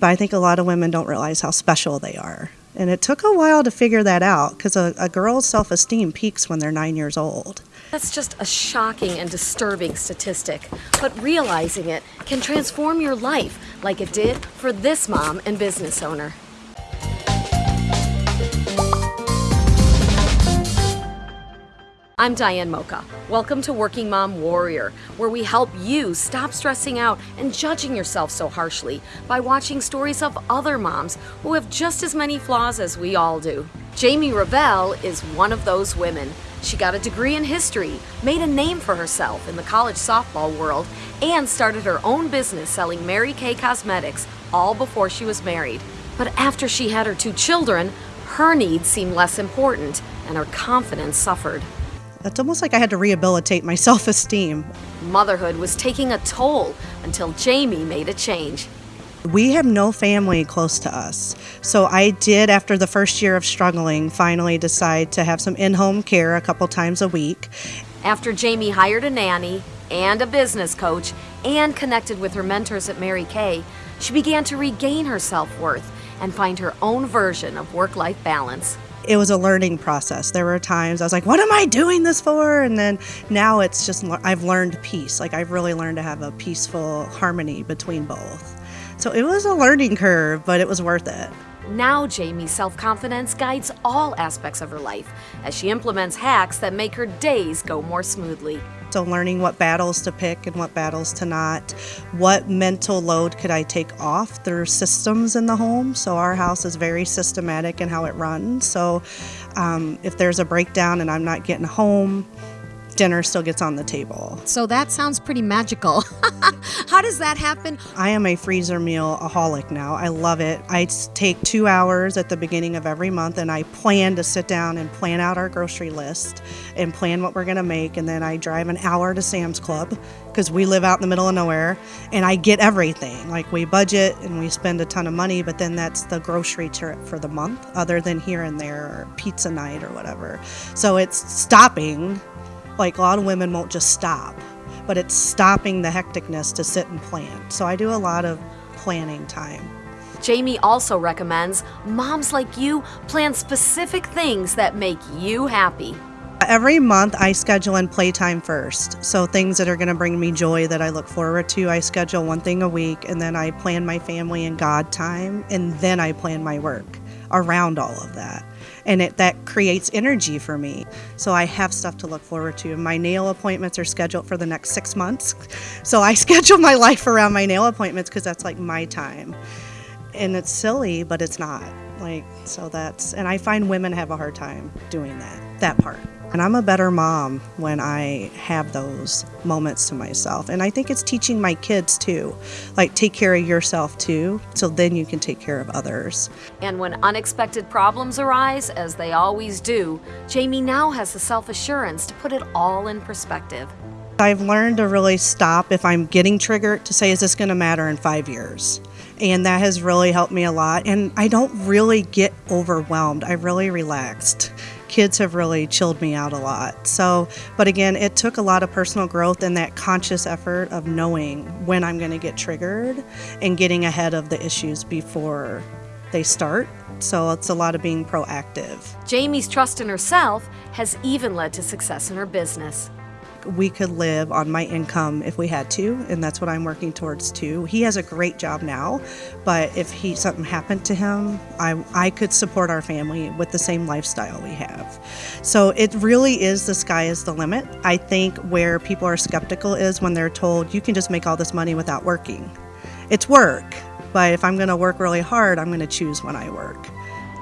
But I think a lot of women don't realize how special they are. And it took a while to figure that out because a, a girl's self esteem peaks when they're nine years old. That's just a shocking and disturbing statistic, but realizing it can transform your life like it did for this mom and business owner. I'm Diane Mocha. Welcome to Working Mom Warrior, where we help you stop stressing out and judging yourself so harshly by watching stories of other moms who have just as many flaws as we all do. Jamie Revell is one of those women. She got a degree in history, made a name for herself in the college softball world, and started her own business selling Mary Kay cosmetics all before she was married. But after she had her two children, her needs seemed less important and her confidence suffered. It's almost like I had to rehabilitate my self esteem. Motherhood was taking a toll until Jamie made a change. We have no family close to us. So I did, after the first year of struggling, finally decide to have some in home care a couple times a week. After Jamie hired a nanny and a business coach and connected with her mentors at Mary Kay, she began to regain her self worth and find her own version of work life balance it was a learning process. There were times I was like, what am I doing this for? And then now it's just, I've learned peace. Like, I've really learned to have a peaceful harmony between both. So it was a learning curve, but it was worth it. Now, Jamie's self confidence guides all aspects of her life as she implements hacks that make her days go more smoothly. So, learning what battles to pick and what battles to not. What mental load could I take off? Are systems in the home. So, our house is very systematic in how it runs. So, um, if there's a breakdown and I'm not getting home, dinner still gets on the table. So that sounds pretty magical. How does that happen? I am a freezer meal aholic now. I love it. I take two hours at the beginning of every month and I plan to sit down and plan out our grocery list and plan what we're going to make. And then I drive an hour to Sam's Club because we live out in the middle of nowhere and I get everything. Like we budget and we spend a ton of money, but then that's the grocery trip for the month, other than here and there or pizza night or whatever. So it's stopping like a lot of women won't just stop, but it's stopping the hecticness to sit and plan. So I do a lot of planning time. Jamie also recommends moms like you plan specific things that make you happy. Every month I schedule in playtime first. So things that are going to bring me joy that I look forward to, I schedule one thing a week and then I plan my family and God time and then I plan my work around all of that and it that creates energy for me. So I have stuff to look forward to. My nail appointments are scheduled for the next six months. So I schedule my life around my nail appointments because that's like my time. And it's silly, but it's not. Like so that's and I find women have a hard time doing that, that part. And I'm a better mom when I have those moments to myself. And I think it's teaching my kids too. Like, take care of yourself too, so then you can take care of others. And when unexpected problems arise, as they always do, Jamie now has the self assurance to put it all in perspective. I've learned to really stop if I'm getting triggered to say, is this going to matter in five years? And that has really helped me a lot. And I don't really get overwhelmed, I really relaxed kids have really chilled me out a lot. So, but again, it took a lot of personal growth and that conscious effort of knowing when I'm going to get triggered and getting ahead of the issues before they start. So it's a lot of being proactive. Jamie's trust in herself has even led to success in her business we could live on my income if we had to, and that's what I'm working towards too. He has a great job now, but if he something happened to him, I I could support our family with the same lifestyle we have. So it really is the sky is the limit. I think where people are skeptical is when they're told you can just make all this money without working. It's work, but if I'm going to work really hard, I'm going to choose when I work.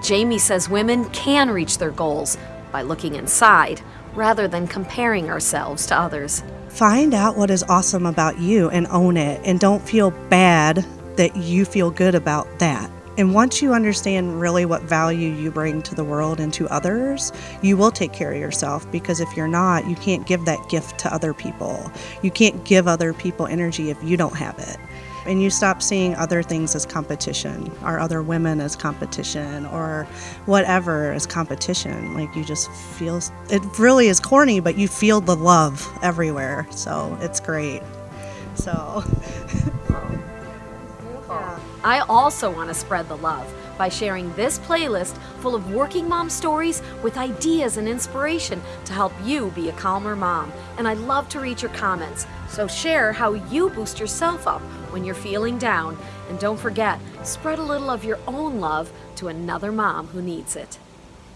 Jamie says women can reach their goals by looking inside rather than comparing ourselves to others. Find out what is awesome about you and own it, and don't feel bad that you feel good about that. And once you understand really what value you bring to the world and to others, you will take care of yourself because if you're not, you can't give that gift to other people. You can't give other people energy if you don't have it and you stop seeing other things as competition or other women as competition or whatever as competition. Like you just feel it really is corny but you feel the love everywhere. So it's great. So I also want to spread the love by sharing this playlist full of working mom stories with ideas and inspiration to help you be a calmer mom. And I love to read your comments, so share how you boost yourself up when you're feeling down. And don't forget, spread a little of your own love to another mom who needs it.